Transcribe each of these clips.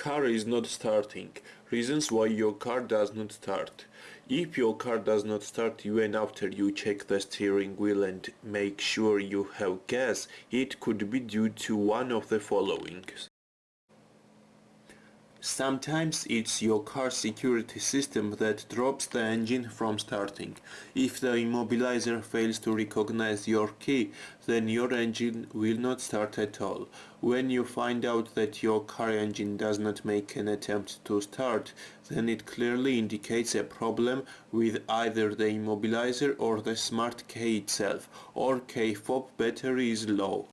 Car is not starting. Reasons why your car does not start. If your car does not start even after you check the steering wheel and make sure you have gas, it could be due to one of the following. Sometimes it's your car security system that drops the engine from starting. If the immobilizer fails to recognize your key, then your engine will not start at all. When you find out that your car engine does not make an attempt to start, then it clearly indicates a problem with either the immobilizer or the smart key itself, or key fob battery is low.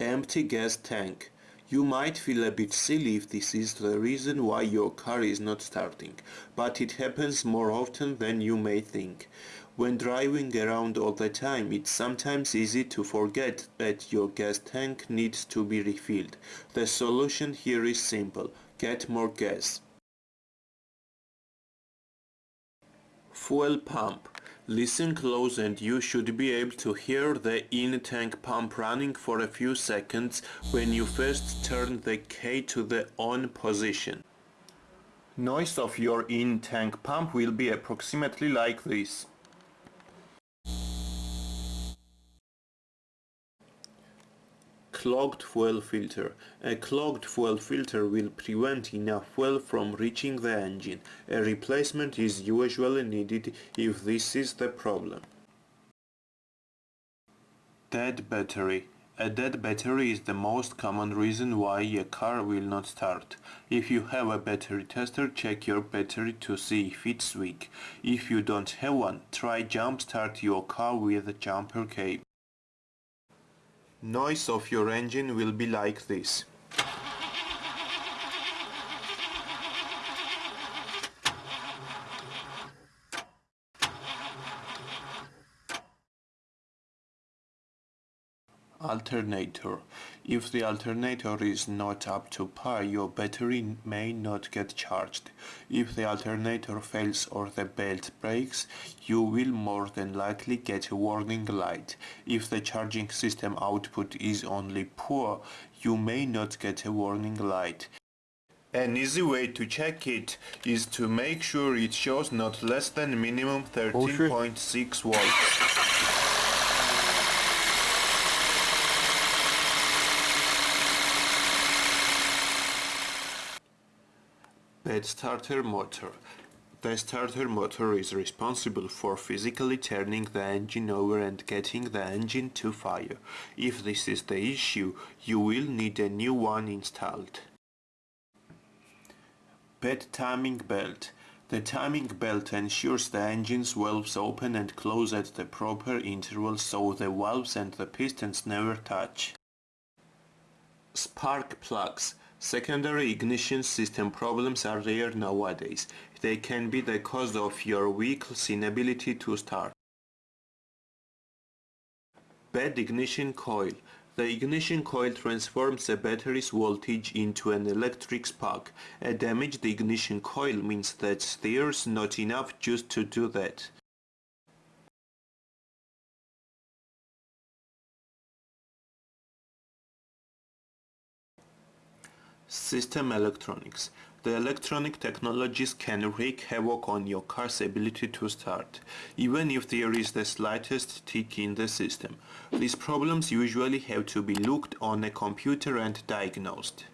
Empty gas tank. You might feel a bit silly if this is the reason why your car is not starting, but it happens more often than you may think. When driving around all the time, it's sometimes easy to forget that your gas tank needs to be refilled. The solution here is simple. Get more gas. Fuel pump. Listen close and you should be able to hear the in-tank pump running for a few seconds when you first turn the key to the on position. Noise of your in-tank pump will be approximately like this. Clogged fuel filter. A clogged fuel filter will prevent enough fuel from reaching the engine. A replacement is usually needed if this is the problem. Dead battery. A dead battery is the most common reason why a car will not start. If you have a battery tester, check your battery to see if it's weak. If you don't have one, try jump start your car with a jumper cable. Noise of your engine will be like this. Alternator. If the alternator is not up to par, your battery may not get charged. If the alternator fails or the belt breaks, you will more than likely get a warning light. If the charging system output is only poor, you may not get a warning light. An easy way to check it is to make sure it shows not less than minimum 13.6 volts. Starter motor. The starter motor is responsible for physically turning the engine over and getting the engine to fire. If this is the issue, you will need a new one installed. Bad timing belt. The timing belt ensures the engine's valves open and close at the proper intervals so the valves and the pistons never touch. Spark plugs. Secondary ignition system problems are rare nowadays. They can be the cause of your vehicle's inability to start. Bad ignition coil. The ignition coil transforms a battery's voltage into an electric spark. A damaged ignition coil means that there's not enough juice to do that. System electronics. The electronic technologies can wreak havoc on your car's ability to start, even if there is the slightest tick in the system. These problems usually have to be looked on a computer and diagnosed.